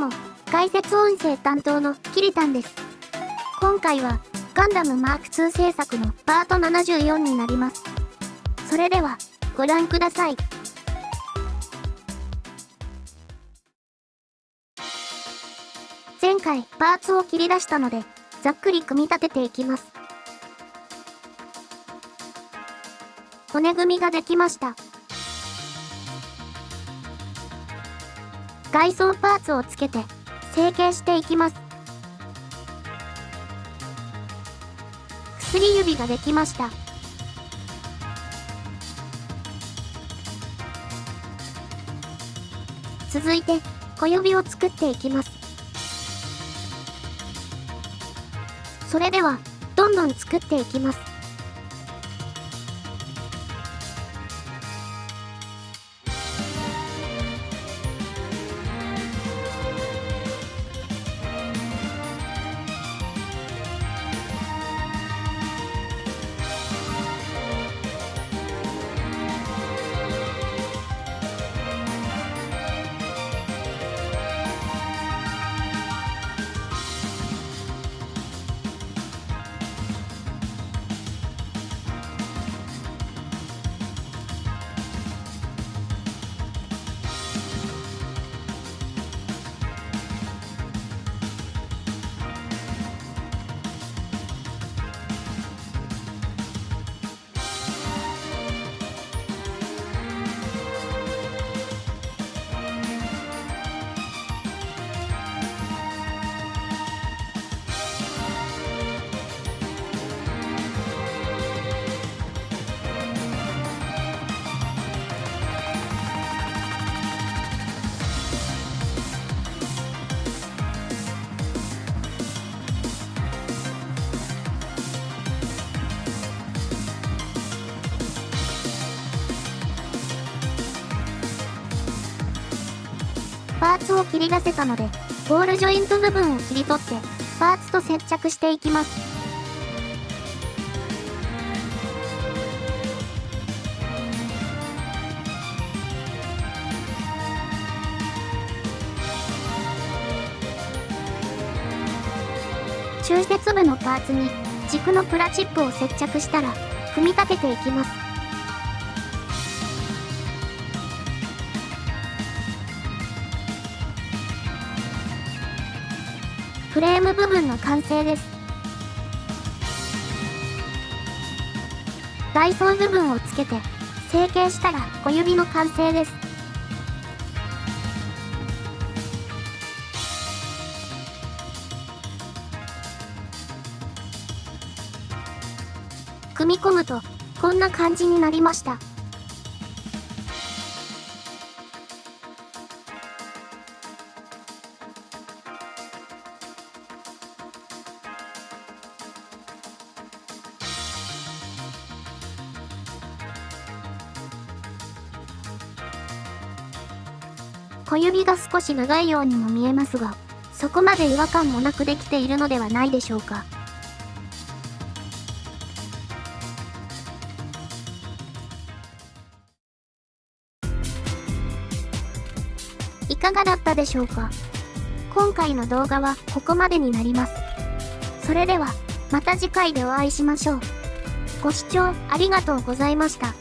も、解説音声担当のキリタンです。今回は、ガンダムマーク2制作のパート74になります。それでは、ご覧ください。前回、パーツを切り出したので、ざっくり組み立てていきます。骨組みができました。外装パーツをつけて成形していきます。薬指ができました。続いて小指を作っていきます。それではどんどん作っていきます。パーツを切り出せたので、ボールジョイント部分を切り取って、パーツと接着していきます。中節部のパーツに軸のプラチップを接着したら組み立てていきます。フレーム部分の完成です。外装部分をつけて成形したら小指の完成です。組み込むとこんな感じになりました。小指が少し長いようにも見えますが、そこまで違和感もなくできているのではないでしょうか。いかがだったでしょうか？今回の動画はここまでになります。それでは、また次回でお会いしましょう。ご視聴ありがとうございました。